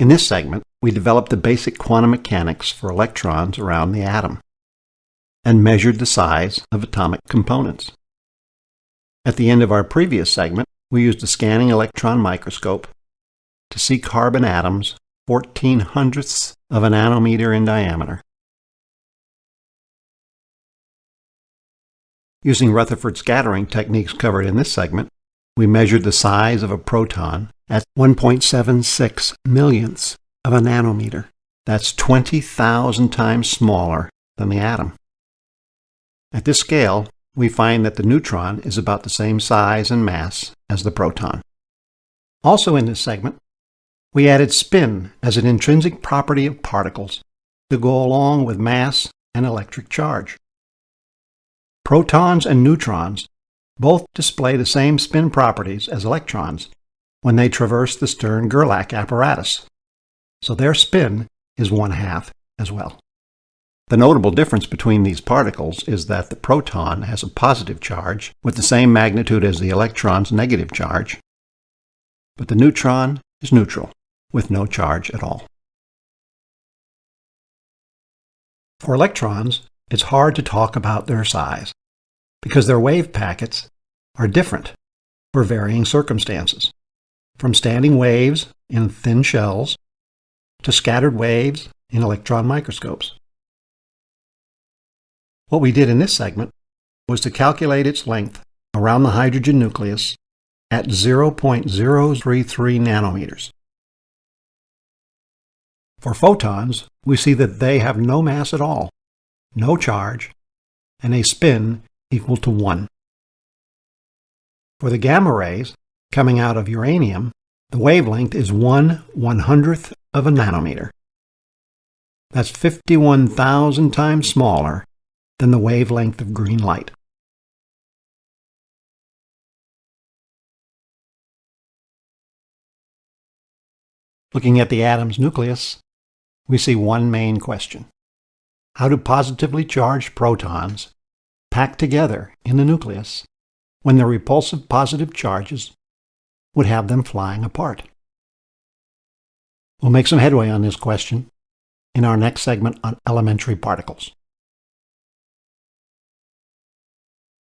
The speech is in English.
In this segment, we developed the basic quantum mechanics for electrons around the atom and measured the size of atomic components. At the end of our previous segment, we used a scanning electron microscope to see carbon atoms 14 hundredths of a nanometer in diameter. Using Rutherford scattering techniques covered in this segment, we measured the size of a proton at 1.76 millionths of a nanometer. That's 20,000 times smaller than the atom. At this scale, we find that the neutron is about the same size and mass as the proton. Also in this segment, we added spin as an intrinsic property of particles to go along with mass and electric charge. Protons and neutrons both display the same spin properties as electrons, when they traverse the Stern-Gerlach apparatus. So their spin is one half as well. The notable difference between these particles is that the proton has a positive charge with the same magnitude as the electron's negative charge, but the neutron is neutral with no charge at all. For electrons, it's hard to talk about their size because their wave packets are different for varying circumstances from standing waves in thin shells to scattered waves in electron microscopes. What we did in this segment was to calculate its length around the hydrogen nucleus at 0.033 nanometers. For photons, we see that they have no mass at all, no charge, and a spin equal to 1. For the gamma rays, coming out of uranium, the wavelength is 1 100th of a nanometer. That's 51,000 times smaller than the wavelength of green light. Looking at the atom's nucleus, we see one main question. How do positively charged protons pack together in the nucleus when their repulsive positive charges would have them flying apart? We'll make some headway on this question in our next segment on elementary particles.